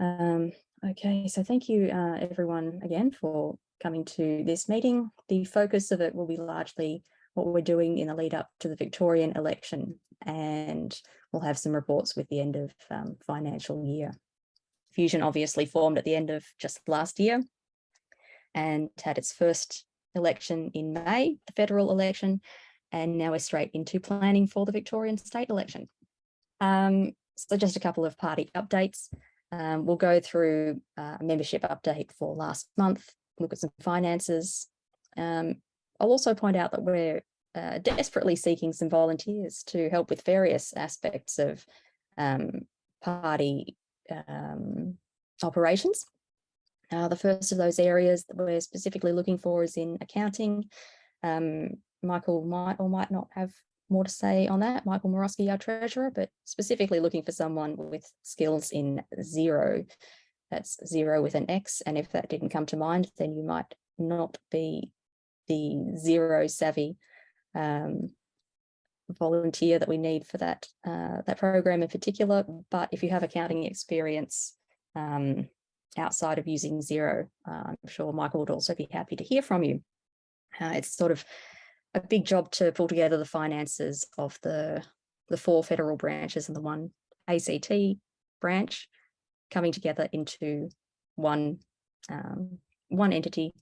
Um, okay, so thank you uh, everyone again for coming to this meeting. The focus of it will be largely what we're doing in the lead up to the Victorian election and we'll have some reports with the end of um, financial year. Fusion obviously formed at the end of just last year and had its first election in May, the federal election, and now we're straight into planning for the Victorian state election. Um, so just a couple of party updates. Um, we'll go through a membership update for last month, look at some finances. Um, I'll also point out that we're uh, desperately seeking some volunteers to help with various aspects of um, party um, operations. Uh, the first of those areas that we're specifically looking for is in accounting. Um, Michael might or might not have more to say on that. Michael Morosky, our treasurer, but specifically looking for someone with skills in Xero. That's Xero with an X. And if that didn't come to mind, then you might not be the Xero savvy um, volunteer that we need for that uh, that program in particular. But if you have accounting experience um, outside of using Xero. uh, I'm sure Michael would also be happy to hear from you. Uh, it's sort of a big job to pull together the finances of the the four federal branches and the one ACT branch coming together into one um, one entity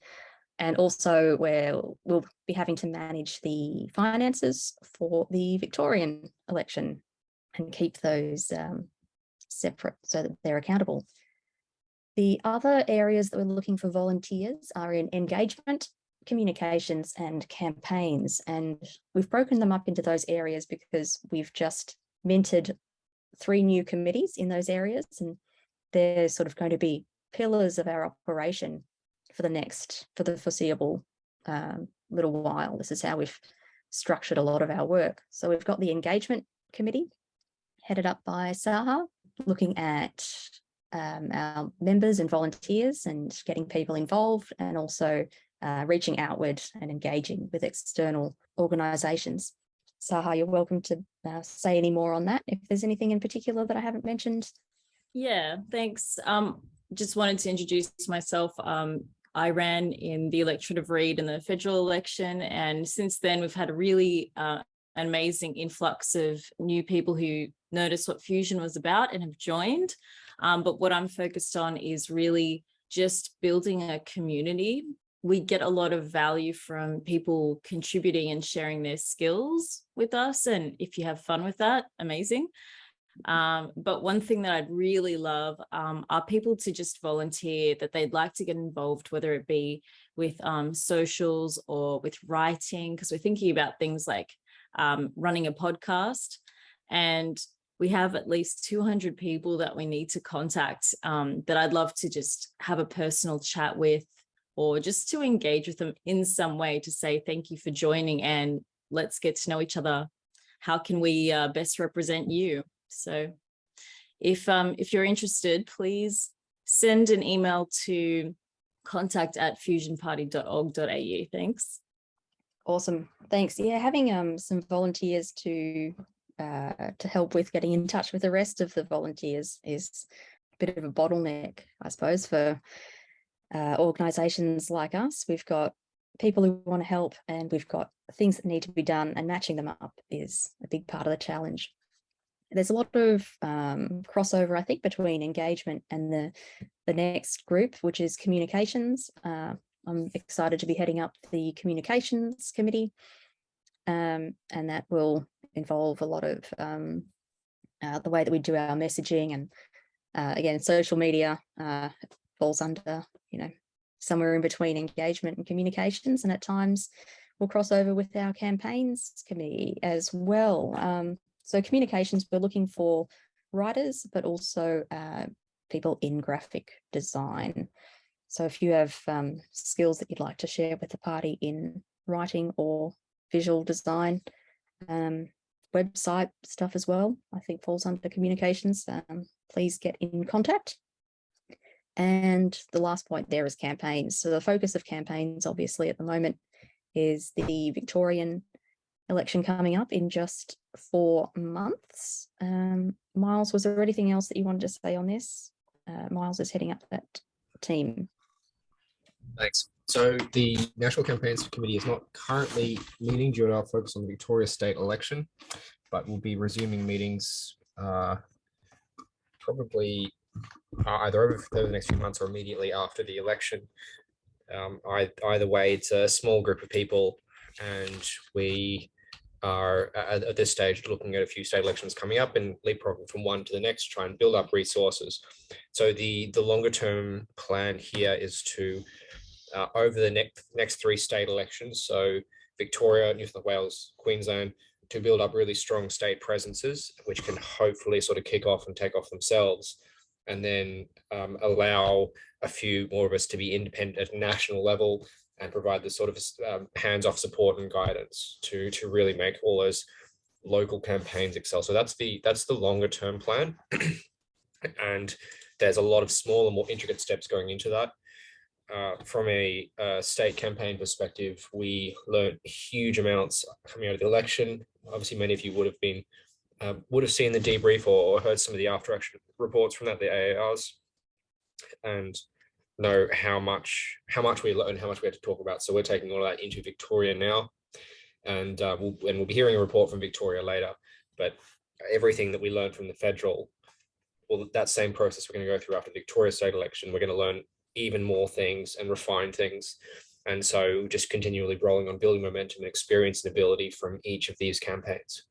and also where we'll be having to manage the finances for the Victorian election and keep those um, separate so that they're accountable. The other areas that we're looking for volunteers are in engagement, communications and campaigns. And we've broken them up into those areas because we've just minted three new committees in those areas and they're sort of going to be pillars of our operation for the next, for the foreseeable um, little while. This is how we've structured a lot of our work. So we've got the engagement committee headed up by Saha, looking at um, our members and volunteers and getting people involved and also uh, reaching outward and engaging with external organisations. Saha, you're welcome to uh, say any more on that if there's anything in particular that I haven't mentioned. Yeah, thanks. Um, just wanted to introduce myself. Um, I ran in the electorate of Reid in the federal election. And since then, we've had a really uh, amazing influx of new people who noticed what Fusion was about and have joined. Um, but what I'm focused on is really just building a community. We get a lot of value from people contributing and sharing their skills with us. And if you have fun with that, amazing. Um, but one thing that I'd really love um, are people to just volunteer that they'd like to get involved, whether it be with um, socials or with writing, because we're thinking about things like um, running a podcast. And we have at least 200 people that we need to contact um, that I'd love to just have a personal chat with or just to engage with them in some way to say thank you for joining and let's get to know each other. How can we uh, best represent you? So if, um, if you're interested, please send an email to contact at fusionparty.org.au. Thanks. Awesome. Thanks. Yeah, having um, some volunteers to uh, to help with getting in touch with the rest of the volunteers is a bit of a bottleneck, I suppose, for uh, organisations like us. We've got people who want to help and we've got things that need to be done and matching them up is a big part of the challenge there's a lot of um, crossover, I think, between engagement and the, the next group, which is communications. Uh, I'm excited to be heading up the communications committee, um, and that will involve a lot of um, uh, the way that we do our messaging and uh, again, social media uh, falls under, you know, somewhere in between engagement and communications, and at times we'll cross over with our campaigns committee as well. Um, so communications, we're looking for writers, but also uh, people in graphic design. So if you have um, skills that you'd like to share with the party in writing or visual design, um, website stuff as well, I think falls under communications, um, please get in contact. And the last point there is campaigns. So the focus of campaigns, obviously, at the moment is the Victorian election coming up in just four months. Um, Miles, was there anything else that you wanted to say on this? Uh, Miles is heading up that team. Thanks. So the National Campaigns Committee is not currently meeting due to our focus on the Victoria state election, but we'll be resuming meetings uh, probably uh, either over, the next few months or immediately after the election. Um, I, either way, it's a small group of people and we are at, at this stage looking at a few state elections coming up and leapfrogging from one to the next, to try and build up resources. So the, the longer term plan here is to uh, over the next next three state elections. So Victoria, New South Wales, Queensland, to build up really strong state presences, which can hopefully sort of kick off and take off themselves, and then um, allow a few more of us to be independent at national level and provide the sort of um, hands-off support and guidance to to really make all those local campaigns excel. So that's the that's the longer term plan, and there's a lot of smaller, more intricate steps going into that uh, from a uh, state campaign perspective, we learned huge amounts coming out of the election. Obviously, many of you would have been uh, would have seen the debrief or, or, heard some of the after action reports from that, the AARs, and know how much how much we learned, how much we had to talk about. So we're taking all of that into Victoria now, and uh, we'll and we'll be hearing a report from Victoria later. But everything that we learned from the federal, well, that same process we're going to go through after the Victoria state election. We're going to learn even more things and refine things. And so just continually rolling on building momentum and experience and ability from each of these campaigns.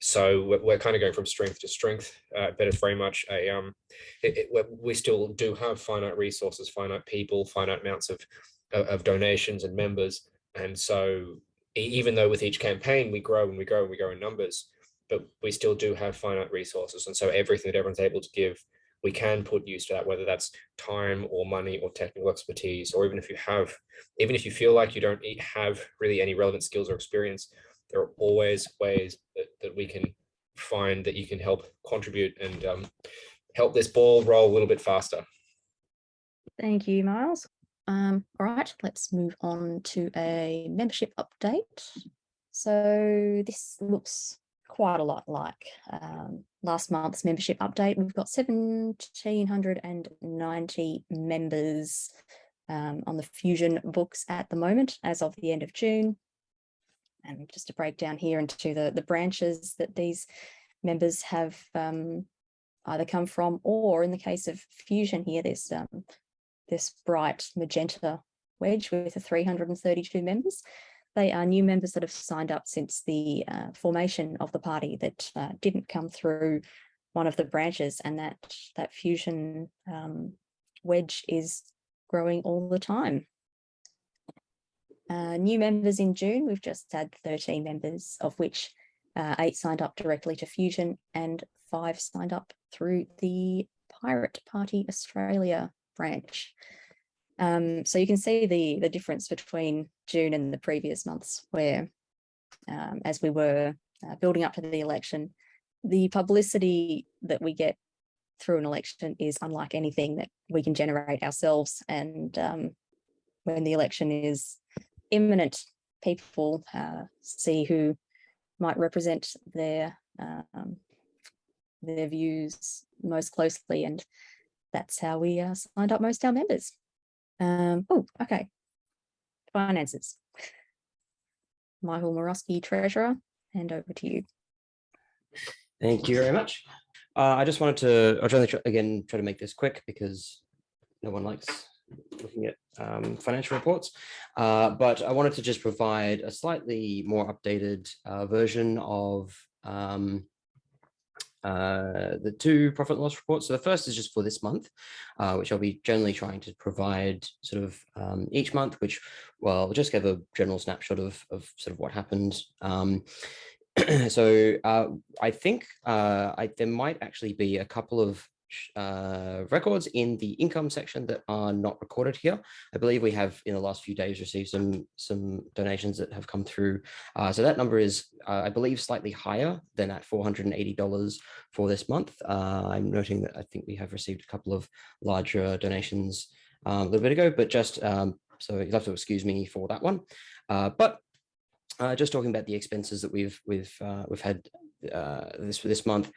So we're, we're kind of going from strength to strength, uh, but it's very much a, um, it, it, we still do have finite resources, finite people, finite amounts of, of donations and members. And so even though with each campaign we grow and we grow and we grow in numbers, but we still do have finite resources. And so everything that everyone's able to give we can put use to that, whether that's time or money or technical expertise, or even if you have, even if you feel like you don't have really any relevant skills or experience, there are always ways that, that we can find that you can help contribute and um, help this ball roll a little bit faster. Thank you, Miles. Um, all right, let's move on to a membership update. So this looks quite a lot like um, last month's membership update. We've got 1,790 members um, on the Fusion books at the moment as of the end of June. And just to break down here into the, the branches that these members have um, either come from or in the case of Fusion here, there's um, this bright magenta wedge with the 332 members. They are new members that have signed up since the uh, formation of the party that uh, didn't come through one of the branches and that that fusion um, wedge is growing all the time. Uh, new members in June, we've just had 13 members, of which uh, eight signed up directly to Fusion and five signed up through the Pirate Party Australia branch. Um, so you can see the, the difference between June and the previous months where, um, as we were uh, building up to the election, the publicity that we get through an election is unlike anything that we can generate ourselves. And um, when the election is imminent, people uh, see who might represent their um, their views most closely. And that's how we uh, signed up most our members. Um, oh, okay. Finances. Michael Morosky, Treasurer, hand over to you. Thank you very much. Uh, I just wanted to, I'll try to, again, try to make this quick because no one likes looking at um, financial reports, uh, but I wanted to just provide a slightly more updated uh, version of um, uh, the two profit and loss reports. So the first is just for this month, uh, which I'll be generally trying to provide sort of um, each month, which, well, I'll just give a general snapshot of, of sort of what happened. Um, so uh, I think uh, I, there might actually be a couple of uh, records in the income section that are not recorded here. I believe we have in the last few days received some some donations that have come through. Uh, so that number is, uh, I believe, slightly higher than at $480 for this month. Uh, I'm noting that I think we have received a couple of larger donations um, a little bit ago, but just um, so you'll have to excuse me for that one. Uh, but uh, just talking about the expenses that we've we've we've had uh, this for this month.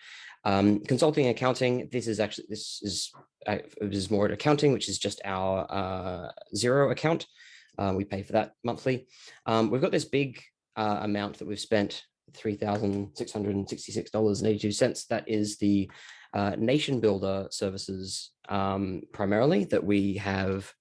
Um, consulting and accounting, this is actually, this is, uh, this is more accounting, which is just our uh, Xero account. Uh, we pay for that monthly. Um, we've got this big uh, amount that we've spent, $3,666.82. That is the uh, NationBuilder services um, primarily that we have,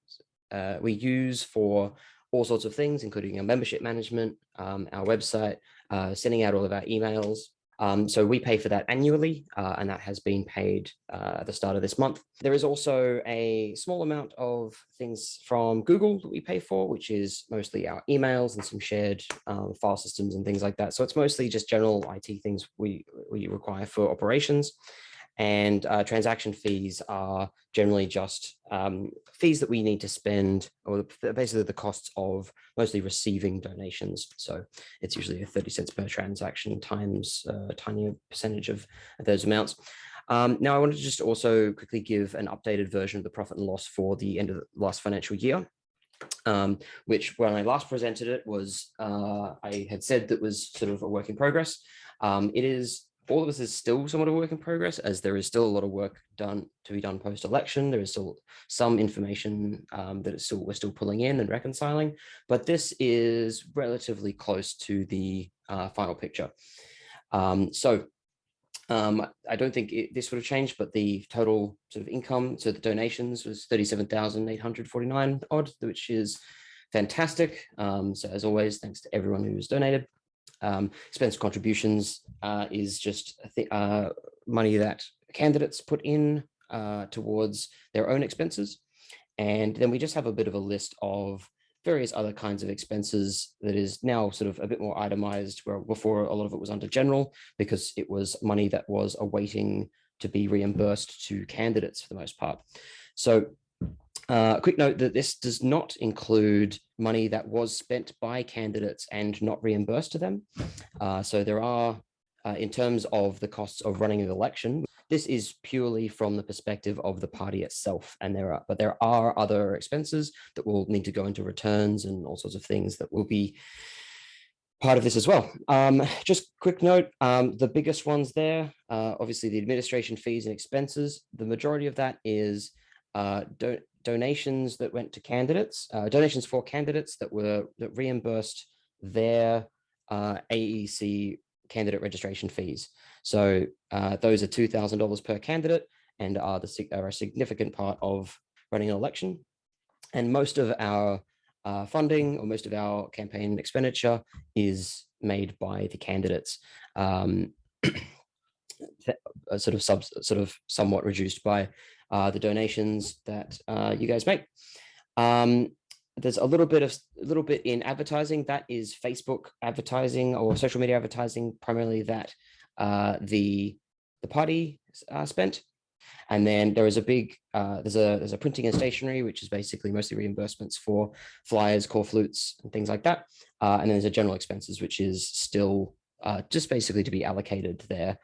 uh, we use for all sorts of things, including our membership management, um, our website, uh, sending out all of our emails. Um, so we pay for that annually, uh, and that has been paid uh, at the start of this month. There is also a small amount of things from Google that we pay for, which is mostly our emails and some shared um, file systems and things like that. So it's mostly just general IT things we, we require for operations and uh, transaction fees are generally just um, fees that we need to spend or basically the costs of mostly receiving donations. So it's usually a 30 cents per transaction times a tiny percentage of those amounts. Um, now I wanted to just also quickly give an updated version of the profit and loss for the end of the last financial year. Um, which when I last presented it was, uh, I had said that was sort of a work in progress. Um, it is all of this is still somewhat of a work in progress as there is still a lot of work done to be done post-election. There is still some information um, that still we're still pulling in and reconciling, but this is relatively close to the uh, final picture. Um, so um, I don't think it, this would have changed, but the total sort of income, so the donations was 37,849 odd, which is fantastic. Um, so as always, thanks to everyone who's donated. Um, expense contributions uh, is just uh, money that candidates put in uh, towards their own expenses. And then we just have a bit of a list of various other kinds of expenses that is now sort of a bit more itemized where before a lot of it was under general because it was money that was awaiting to be reimbursed to candidates for the most part. So uh, quick note that this does not include money that was spent by candidates and not reimbursed to them. Uh, so there are, uh, in terms of the costs of running an election, this is purely from the perspective of the party itself. And there are, but there are other expenses that will need to go into returns and all sorts of things that will be part of this as well. Um, just quick note, um, the biggest ones there, uh, obviously the administration fees and expenses, the majority of that is uh, do donations that went to candidates, uh, donations for candidates that were that reimbursed their uh, AEC candidate registration fees. So uh, those are $2,000 per candidate and are, the, are a significant part of running an election. And most of our uh, funding or most of our campaign expenditure is made by the candidates. Um, sort of sub, sort of somewhat reduced by uh, the donations that uh, you guys make. Um, there's a little bit of a little bit in advertising that is Facebook advertising or social media advertising, primarily that uh, the the party uh, spent. And then there is a big uh, there's a there's a printing and stationery, which is basically mostly reimbursements for flyers, corflutes, and things like that. Uh, and then there's a general expenses, which is still just basically to be allocated there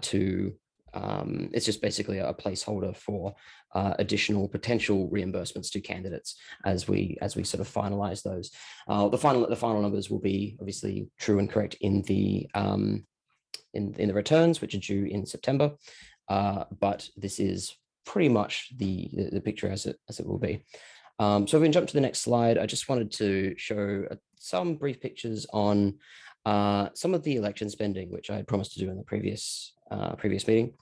to um, it's just basically a placeholder for uh, additional potential reimbursements to candidates as we as we sort of finalize those. Uh, the final the final numbers will be obviously true and correct in the um, in in the returns, which are due in September. Uh, but this is pretty much the, the, the picture as it as it will be. Um, so if we can jump to the next slide, I just wanted to show uh, some brief pictures on uh, some of the election spending, which I had promised to do in the previous uh, previous meeting.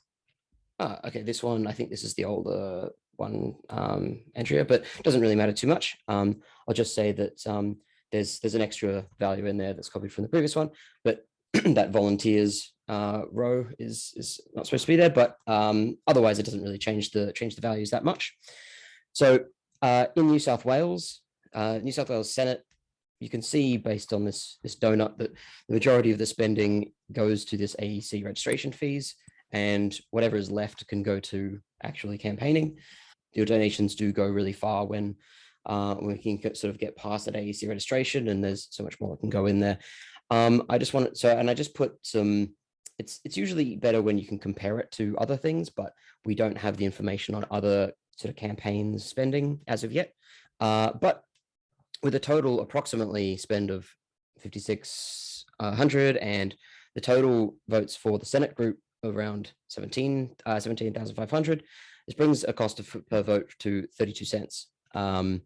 Ah, okay, this one, I think this is the older one, um, Andrea, but doesn't really matter too much. Um, I'll just say that um, there's there's an extra value in there that's copied from the previous one, but that volunteers uh, row is is not supposed to be there, but um, otherwise it doesn't really change the change the values that much. So uh, in New South Wales, uh, New South Wales Senate, you can see based on this this donut that the majority of the spending goes to this AEC registration fees and whatever is left can go to actually campaigning. Your donations do go really far when uh, we can sort of get past that AEC registration and there's so much more that can go in there. Um, I just want so, and I just put some, it's, it's usually better when you can compare it to other things, but we don't have the information on other sort of campaigns spending as of yet. Uh, but with a total approximately spend of 5,600 and the total votes for the Senate group around 17, uh, 17,500. This brings a cost of per vote to 32 cents, um,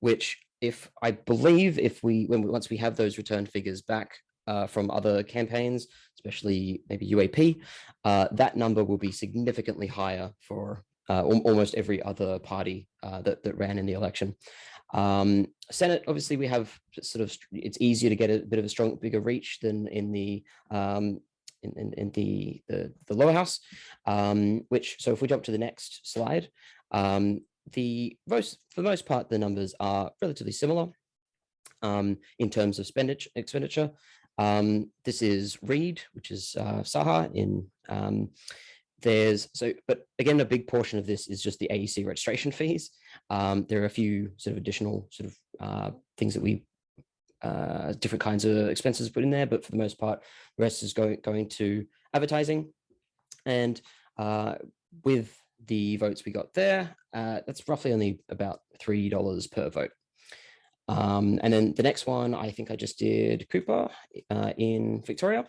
which if I believe if we when we, once we have those return figures back uh, from other campaigns, especially maybe UAP, uh, that number will be significantly higher for uh, al almost every other party uh, that, that ran in the election. Um, Senate, obviously, we have sort of, it's easier to get a bit of a strong, bigger reach than in the um, in, in, in the, the, the lower house, um, which, so if we jump to the next slide, um, the most, for the most part, the numbers are relatively similar um, in terms of expenditure. expenditure. Um, this is Reid, which is uh, Saha in um, there's so, but again, a big portion of this is just the AEC registration fees. Um, there are a few sort of additional sort of uh, things that we, uh, different kinds of expenses put in there, but for the most part, the rest is going, going to advertising. And uh, with the votes we got there, uh, that's roughly only about $3 per vote. Um, and then the next one, I think I just did Cooper uh, in Victoria.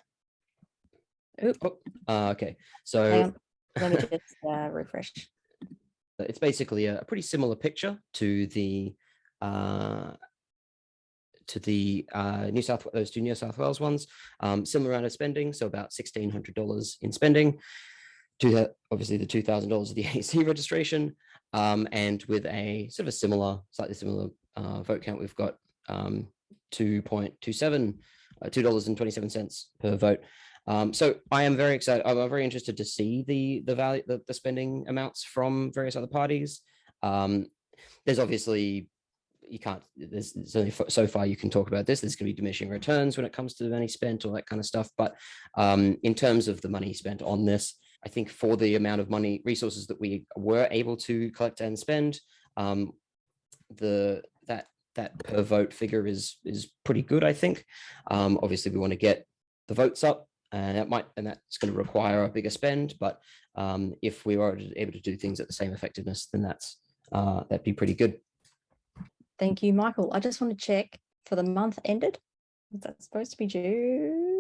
Oop. Oh, uh, okay. So Let me just uh, refresh. it's basically a, a pretty similar picture to the uh, to the uh, New South those two New South Wales ones. Um, similar amount of spending, so about sixteen hundred dollars in spending. To the, obviously the two thousand dollars of the AEC registration, um, and with a sort of a similar, slightly similar uh, vote count, we've got um, two point two seven, uh, two dollars and twenty seven cents per vote. Um, so I am very excited. I'm very interested to see the the value, the, the spending amounts from various other parties. Um, there's obviously you can't. There's, there's only so far you can talk about this. There's going to be diminishing returns when it comes to the money spent, all that kind of stuff. But um, in terms of the money spent on this, I think for the amount of money resources that we were able to collect and spend, um, the that that per vote figure is is pretty good. I think. Um, obviously, we want to get the votes up and that might and that's going to require a bigger spend but um, if we were able to do things at the same effectiveness then that's uh, that'd be pretty good Thank you, Michael. I just want to check for the month ended. Is that supposed to be June?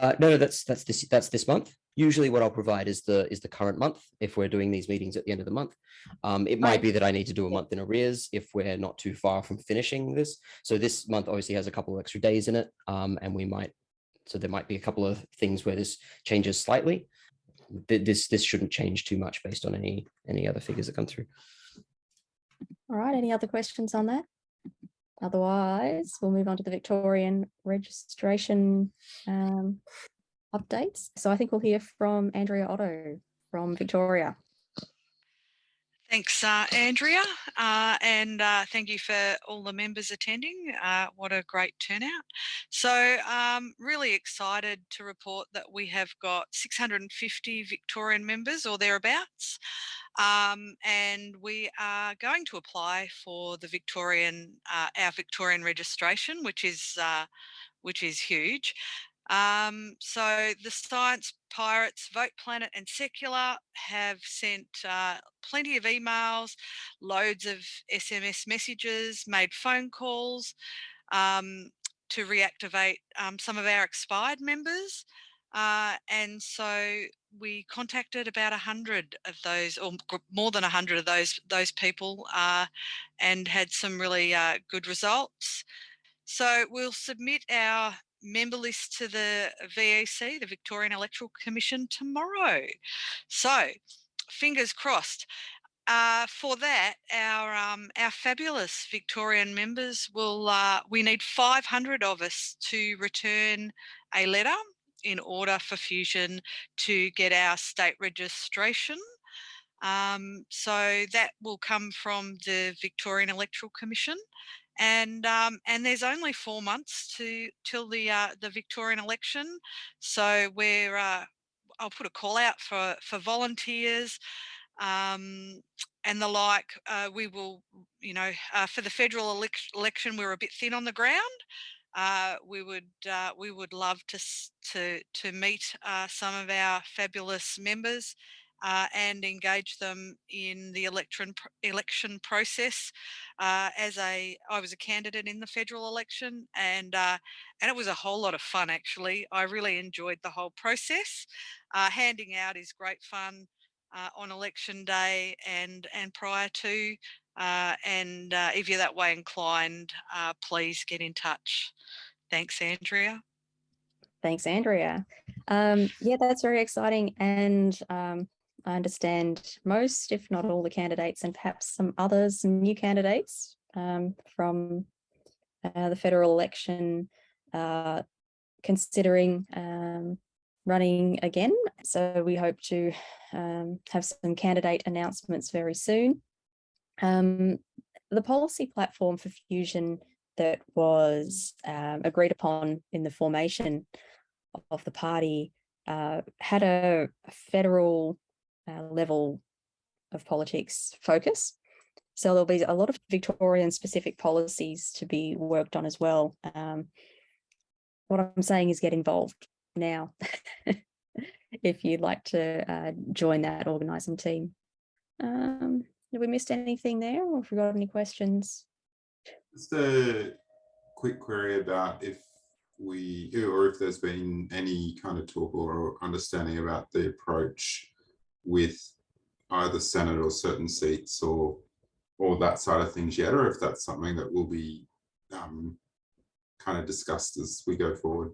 uh, no no that's that's this that's this month. Usually what i'll provide is the is the current month if we're doing these meetings at the end of the month. Um, it might be that i need to do a month in arrears if we're not too far from finishing this. So this month obviously has a couple of extra days in it um, and we might so there might be a couple of things where this changes slightly. This this shouldn't change too much based on any any other figures that come through All right, any other questions on that? Otherwise, we'll move on to the Victorian registration um, updates. So I think we'll hear from Andrea Otto from Victoria. Thanks, uh, Andrea, uh, and uh, thank you for all the members attending. Uh, what a great turnout. So um, really excited to report that we have got 650 Victorian members or thereabouts. Um, and we are going to apply for the Victorian, uh, our Victorian registration, which is, uh, which is huge. Um, so the Science Pirates, Vote Planet and Secular have sent uh, plenty of emails, loads of SMS messages, made phone calls um, to reactivate um, some of our expired members. Uh, and so we contacted about a hundred of those, or more than a hundred of those those people, uh, and had some really uh, good results. So we'll submit our member list to the VEC, the Victorian Electoral Commission, tomorrow. So fingers crossed. Uh, for that, our um, our fabulous Victorian members will. Uh, we need 500 of us to return a letter in order for Fusion to get our state registration. Um, so that will come from the Victorian Electoral Commission and um, and there's only four months to till the uh, the Victorian election, so we're uh, I'll put a call out for for volunteers um, and the like. Uh, we will, you know, uh, for the federal elec- election, we're a bit thin on the ground. Uh, we would uh, we would love to to to meet uh, some of our fabulous members uh, and engage them in the election election process. Uh, as a, I was a candidate in the federal election, and uh, and it was a whole lot of fun. Actually, I really enjoyed the whole process. Handing out is great fun on election day and and prior to. Uh, and if you're that way inclined, please get in touch. Thanks, Andrea. Thanks, Andrea. Um, yeah, that's very exciting. And um, I understand most, if not all the candidates and perhaps some others, some new candidates um, from uh, the federal election uh, considering um, running again. So we hope to um, have some candidate announcements very soon. Um, the policy platform for Fusion that was um, agreed upon in the formation of the party uh, had a, federal uh, level of politics focus. So there'll be a lot of Victorian specific policies to be worked on as well. Um, what I'm saying is get involved now if you'd like to uh, join that organising team. Um, have we missed anything there or if we got any questions? Just a quick query about if we, or if there's been any kind of talk or understanding about the approach with either Senate or certain seats or or that side of things yet, or if that's something that will be um, kind of discussed as we go forward.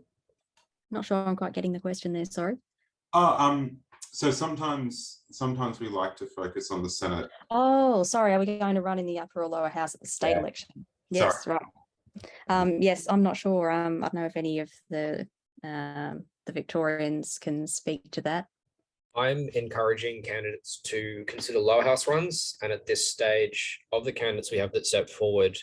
Not sure I'm quite getting the question there, sorry. Oh, um, so sometimes sometimes we like to focus on the Senate. Oh, sorry, are we going to run in the upper or lower house at the state Yeah. election? Yes, Sorry. right. Um, yes, I'm not sure. Um, I don't know if any of the um, the Victorians can speak to that. I'm encouraging candidates to consider lower house runs. And at this stage of the candidates we have that step forward,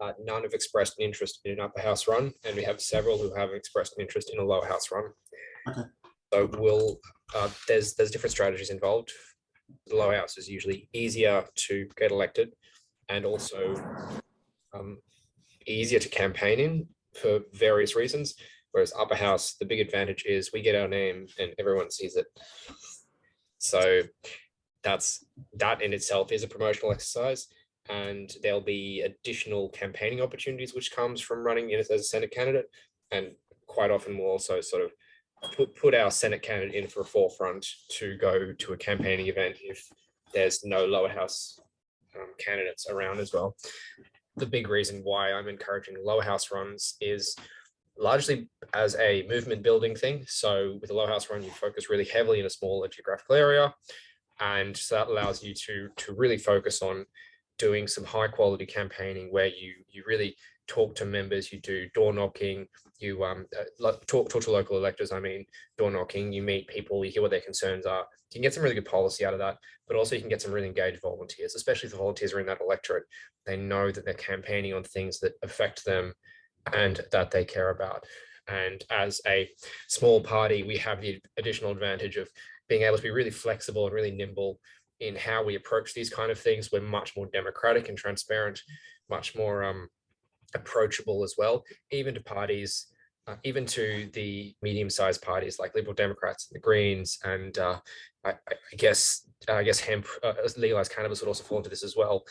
uh, none have expressed an interest in an upper house run, and we have several who have expressed an interest in a lower house run. Okay. So we'll, uh, there's, there's different strategies involved. The lower house is usually easier to get elected and also um, easier to campaign in for various reasons. Whereas upper house, the big advantage is we get our name and everyone sees it. So that's that in itself is a promotional exercise. And there'll be additional campaigning opportunities which comes from running in as a Senate candidate. And quite often we'll also sort of put, put our Senate candidate in for a forefront to go to a campaigning event if there's no lower house um, candidates around as well. The big reason why I'm encouraging lower house runs is largely as a movement building thing. So with a low house run, you focus really heavily in a smaller geographical area. And so that allows you to, to really focus on doing some high quality campaigning where you, you really talk to members, you do door knocking, you um, uh, talk, talk to local electors, I mean, door knocking, you meet people, you hear what their concerns are. You can get some really good policy out of that, but also you can get some really engaged volunteers, especially if the volunteers are in that electorate. They know that they're campaigning on things that affect them and that they care about. And as a small party, we have the additional advantage of being able to be really flexible and really nimble in how we approach these kind of things. We're much more democratic and transparent, much more um, approachable as well, even to parties, uh, even to the medium-sized parties like Liberal Democrats and the Greens, and uh, I, I guess I guess hemp uh, legalized cannabis would also fall into this as well.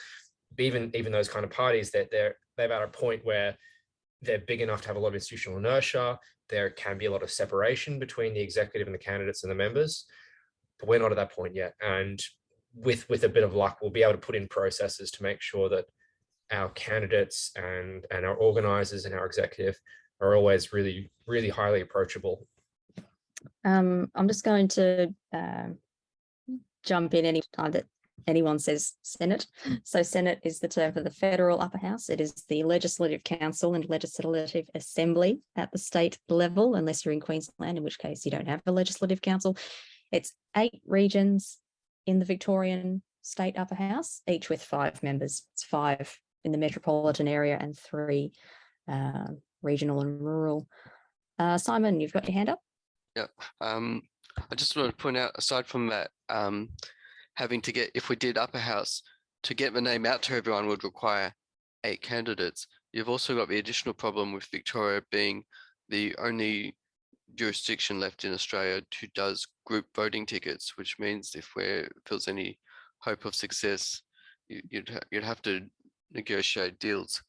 Even even those kind of parties, that they're they're at a point where they're big enough to have a lot of institutional inertia. There can be a lot of separation between the executive and the candidates and the members, but we're not at that point yet. And with with a bit of luck, we'll be able to put in processes to make sure that our candidates and and our organizers and our executive are always really really highly approachable. Um, I'm just going to um, jump in any time that anyone says Senate. So Senate is the term for the federal upper house. It is the legislative council and legislative assembly at the state level, unless you're in Queensland, in which case you don't have a legislative council. It's eight regions in the Victorian state upper house, each with five members. It's five in the metropolitan area and three uh, regional and rural. Uh, Simon, you've got your hand up. Um, I just want to point out, aside from that, um, having to get, if we did upper house, to get the name out to everyone would require eight candidates. You've also got the additional problem with Victoria being the only jurisdiction left in Australia who does group voting tickets, which means if there feels any hope of success, you- you'd you'd have to negotiate deals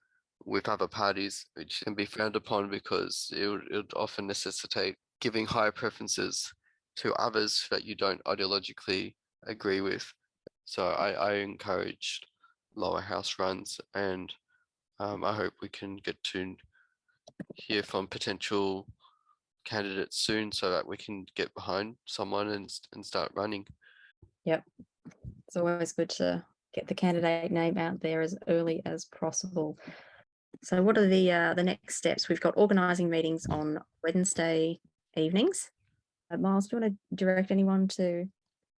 with other parties, which can be frowned upon because it would, it would often necessitate giving higher preferences to others that you don't ideologically agree with. So I, I encourage lower house runs and um, I hope we can get to hear from potential candidates soon so that we can get behind someone and, and start running. Yep. It's always good to get the candidate name out there as early as possible. So what are the uh, the next steps? We've got organising meetings on Wednesday evenings. Uh, Miles, do you want to direct anyone to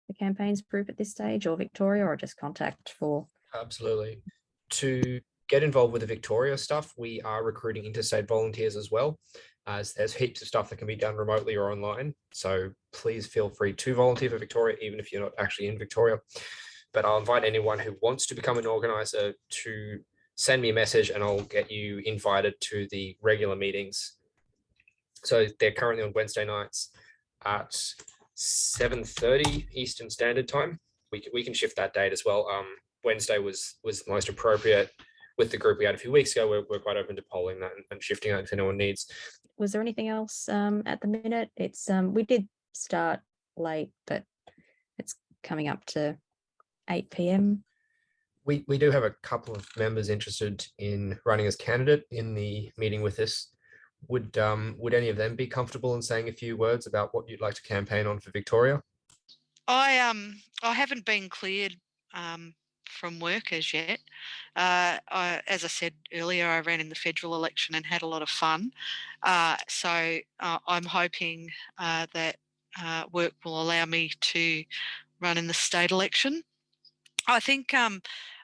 the campaigns group at this stage or Victoria or just contact for? Absolutely. To get involved with the Victoria stuff, we are recruiting interstate volunteers as well. As there's heaps of stuff that can be done remotely or online. So please feel free to volunteer for Victoria, even if you're not actually in Victoria. But I'll invite anyone who wants to become an organizer to send me a message and I'll get you invited to the regular meetings. So they're currently on Wednesday nights at 7:30 Eastern Standard Time. We can, we can shift that date as well. Um, Wednesday was was most appropriate with the group we had a few weeks ago. We're, we're quite open to polling that and, and shifting that if anyone needs. Was there anything else um, at the minute? It's um, we did start late, but it's coming up to 8 p.m. We we do have a couple of members interested in running as candidate in the meeting with us. Would um would any of them be comfortable in saying a few words about what you'd like to campaign on for Victoria? I um I haven't been cleared um from work as yet. Uh, I, as I said earlier, I ran in the federal election and had a lot of fun. Uh, so uh, I'm hoping uh, that uh, work will allow me to run in the state election. I think um,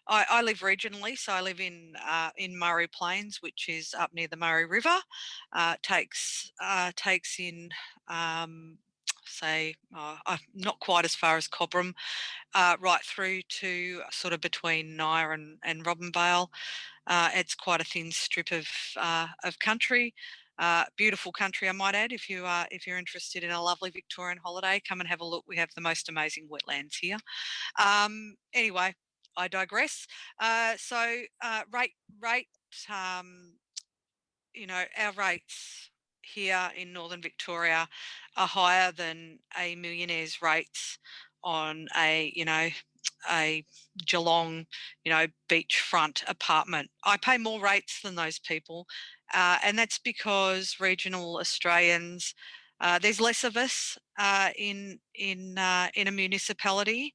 I, I live regionally, so I live in uh, in Murray Plains, which is up near the Murray River. Uh, takes uh, takes in um, say uh, uh, not quite as far as Cobram, uh, right through to sort of between Nyah and, and Robinvale. It's quite a thin strip of of country. Uh, beautiful country, I might add. If you are if you're interested in a lovely Victorian holiday, come and have a look. We have the most amazing wetlands here. Um, anyway, I digress. Uh, so uh, rate rate um, you know our rates here in northern Victoria are higher than a millionaire's rates on a you know a Geelong you know beachfront apartment. I pay more rates than those people, uh, and that's because regional Australians. Uh, there's less of us uh, in in uh, in a municipality,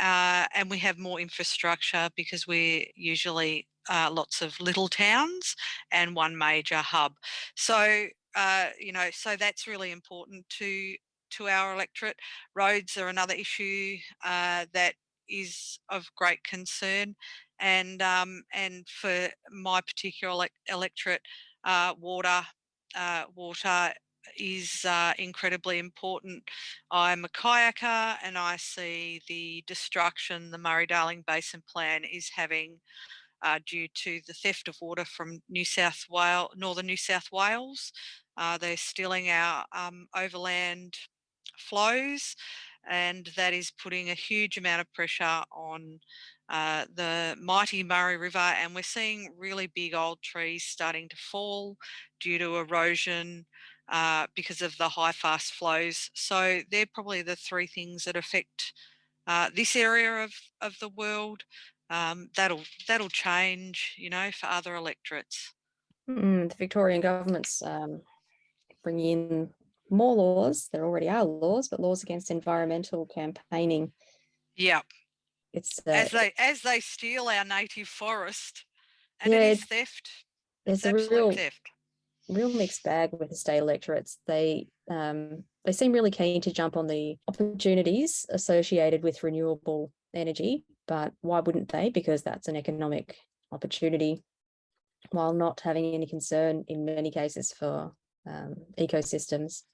uh, and we have more infrastructure because we're usually uh, lots of little towns and one major hub. So you know, so that's really important to to our electorate. Roads are another issue that is of great concern, and um, and for my particular elec electorate, uh, water uh, water is uh, incredibly important. I'm a kayaker and I see the destruction the Murray-Darling Basin Plan is having uh, due to the theft of water from New South Wales, northern New South Wales. Uh, they're stealing our um, overland flows and that is putting a huge amount of pressure on uh, the mighty Murray River and we're seeing really big old trees starting to fall due to erosion uh, because of the high fast flows. So they're probably the three things that affect uh, this area of, of the world. Um, that'll that'll change, you know, for other electorates. Mm, the Victorian government's um, bringing in more laws. There already are laws, but laws against environmental campaigning. Yeah, It's uh, as they as they steal our native forest, and Yeah, it is theft. there's It's a real theft. real mixed bag with the state electorates. They um, they seem really keen to jump on the opportunities associated with renewable energy, but why wouldn't they? Because that's an economic opportunity, while not having any concern in many cases for um, ecosystems.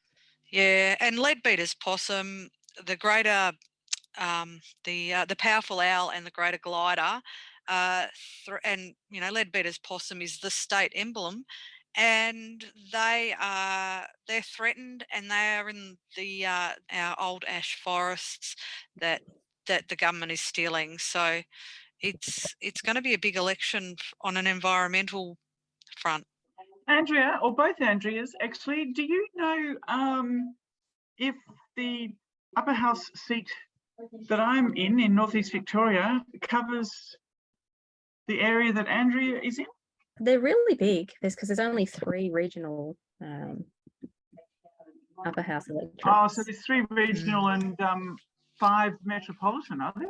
Yeah, and leadbeater's possum, the greater, um, the uh, the powerful owl, and the greater glider, uh, and you know leadbeater's possum is the state emblem, and they are they're threatened and they are in the uh, our old ash forests that that the government is stealing. So it's it's going to be a big election on an environmental front. Andrea, or both Andreas, actually, do you know um, if the upper house seat that I'm in, in Northeast Victoria, covers the area that Andrea is in? They're really big. There's because there's only three regional um, upper house electorates. Oh, so there's three regional and um, five metropolitan, are there?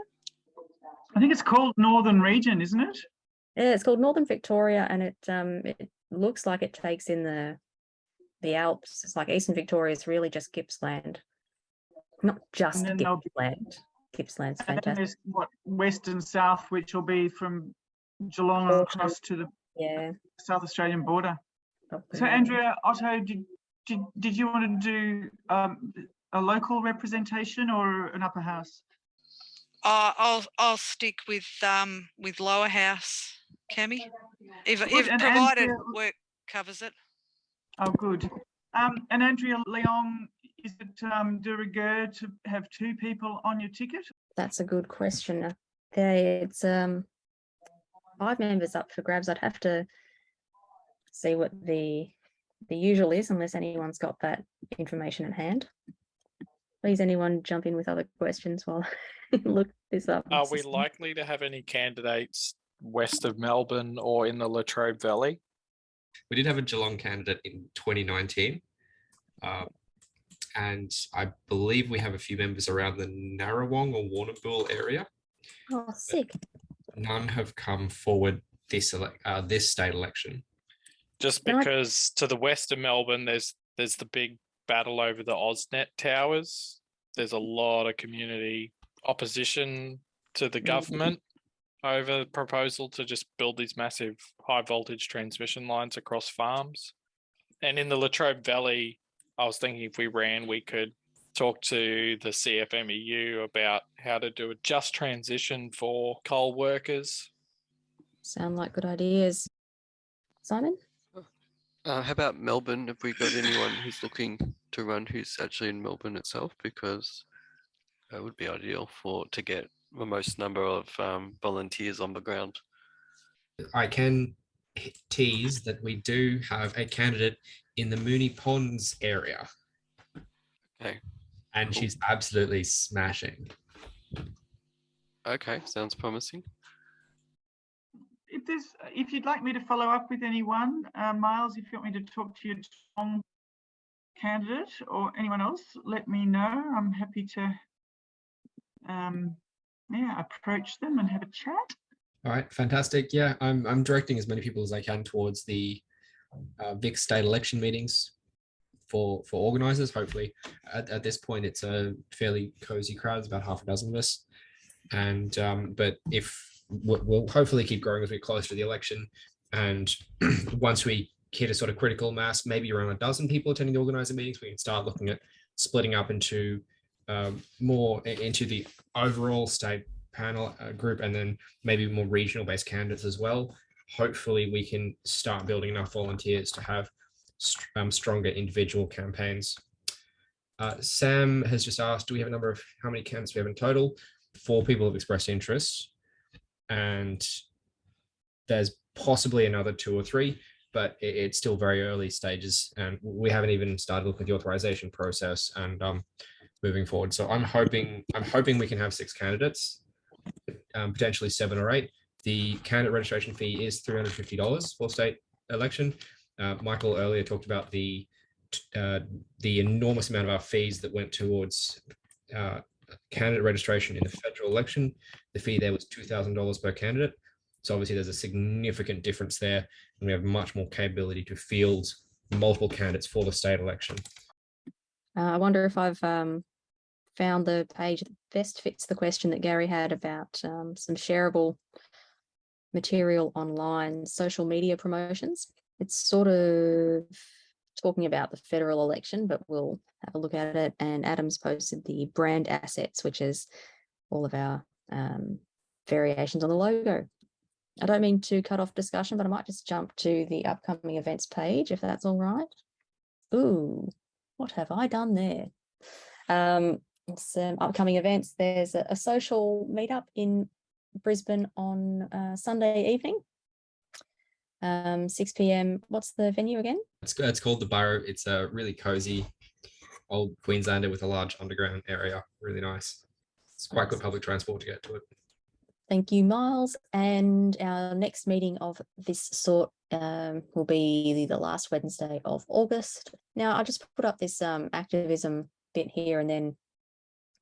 I think it's called Northern Region, isn't it? Yeah, it's called Northern Victoria, and it um it looks like it takes in the the Alps. It's like Eastern Victoria is really just Gippsland, not just then there'll be- Gippsland. Gippsland's And then fantastic. there's what west and south, which will be from Geelong Awesome. across to the Yeah. South Australian border. probably So. Andrea, Otto, did, did, did you want to do um, a local representation or an upper house? uh, i'll i'll stick with um with lower house cami if, if and provided Andrea- work covers it Oh, good. Um, and Andrea Leong, is it um, de rigueur to have two people on your ticket? That's a good question. Uh, There, it's um five members up for grabs. I'd have to see what the the usual is, unless anyone's got that information at hand. Please, anyone jump in with other questions while I look this up. Are we likely to have any candidates west of Melbourne or in the Latrobe Valley? We did have a Geelong candidate in 2019. um, and I believe we have a few members around the Narrawong or Warrnambool area. Oh, sick. None have come forward this uh, this state election. Just Can I- because to the west of Melbourne, there's there's the big battle over the AusNet towers. There's a lot of community opposition to the Mm. government over the proposal to just build these massive high voltage transmission lines across farms. And in the Latrobe Valley, I was thinking if we ran, we could talk to the CFMEU about how to do a just transition for coal workers. Sound like good ideas. Simon? Uh, how about Melbourne? Have we got anyone who's looking to run who's actually in Melbourne itself? Because that would be ideal for to get the most number of um, volunteers on the ground. I can h- tease that we do have a candidate in the Moonee Ponds area. Okay. And Cool. she's absolutely smashing. Okay, sounds promising. If there's, if you'd like me to follow up with anyone, uh, Miles, if you want me to talk to your Geelong candidate or anyone else, let me know. I'm happy to, um, yeah, approach them and have a chat. All right, fantastic. Yeah, I'm I'm directing as many people as I can towards the uh, Vic state election meetings for for organizers. Hopefully, at, at this point, it's a fairly cozy crowd. It's about half a dozen of us, and um, but if we'll, hopefully keep growing as we get closer to the election, and once we hit a sort of critical mass, maybe around a dozen people attending the organizer meetings, we can start looking at splitting up into um, more into the overall state panel uh, group and then maybe more regional based candidates as well. Hopefully we can start building enough volunteers to have str- um, stronger individual campaigns. Uh, Sam has just asked, do we have a number of how many candidates we have in total? Four people have expressed interest and there's possibly another two or three, but it- it's still very early stages and we haven't even started looking at the authorization process and um, moving forward. So I'm hoping, I'm hoping we can have six candidates um, potentially seven or eight. The candidate registration fee is three hundred fifty dollars for state election. Uh, Michael earlier talked about the uh, the enormous amount of our fees that went towards uh, candidate registration in the federal election. The fee there was two thousand dollars per candidate. So obviously there's a significant difference there, and we have much more capability to field multiple candidates for the state election. Uh, I wonder if I've um, found the page that best fits the question that Gary had about um, some shareable material online, social media promotions. It's sort of talking about the federal election, but we'll have a look at it. And Adam's posted the brand assets, which is all of our um, variations on the logo. I don't mean to cut off discussion, but I might just jump to the upcoming events page if that's all right. Ooh, what have I done there? Um, some upcoming events. There's a, a social meetup in Brisbane on uh, Sunday evening. Um, 6 p.m. What's the venue again? It's, it's called the Burrow. It's a really cozy old Queenslander with a large underground area. Really nice. It's quite good public transport to get to it. Thank you, Miles. And our next meeting of this sort um, will be the last Wednesday of August. Now, I just put up this um, activism bit here and then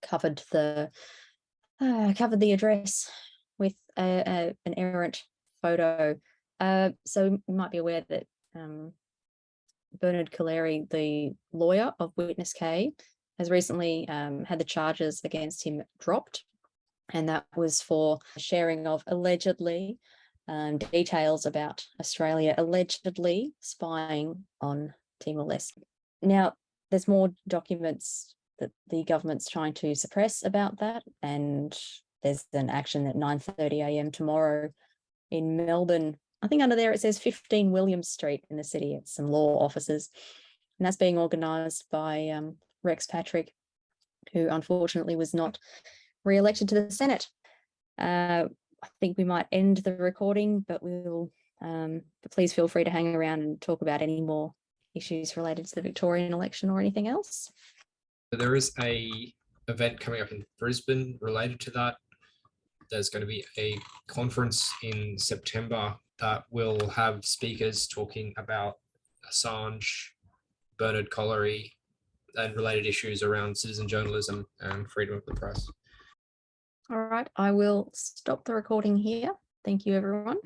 covered the uh, covered the address with a, a, an errant photo. Uh, so you might be aware that um, Bernard Collaery, the lawyer of Witness K, has recently um, had the charges against him dropped and that was for sharing of allegedly um, details about Australia allegedly spying on Timor-Leste. Now, there's more documents that the government's trying to suppress about that, and there's an action at 9.30 a.m. tomorrow in Melbourne. I think under there it says 15 Williams Street in the city. It's some law offices, and that's being organised by um, Rex Patrick, who unfortunately was not re-elected to the Senate. Uh, I think we might end the recording, but we'll, um, but please feel free to hang around and talk about any more issues related to the Victorian election or anything else. There is a event coming up in Brisbane related to that. There's going to be a conference in September that will have speakers talking about Assange, Bernard Collaery, and related issues around citizen journalism and freedom of the press. All right, I will stop the recording here. Thank you, everyone.